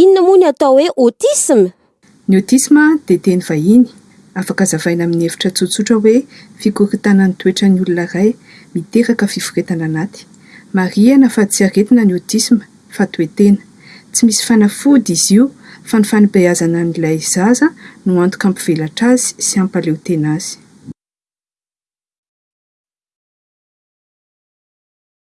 Inona moa ny atao hoe autisme? Ny autisme dia teny vahiny, afaka zavaina amin'ny hevitra tsotsotra hoe fikorontanan'ny toetran'ny olona iray, miteraka fiforetana anaty. Marihana fa tsy aretina ny autisme fa toe-tena. Tsy misy fanafody izy io fa ny fanibeazana an'ilay zaza no antoka hampivelatra azy sy hampaleotena azy.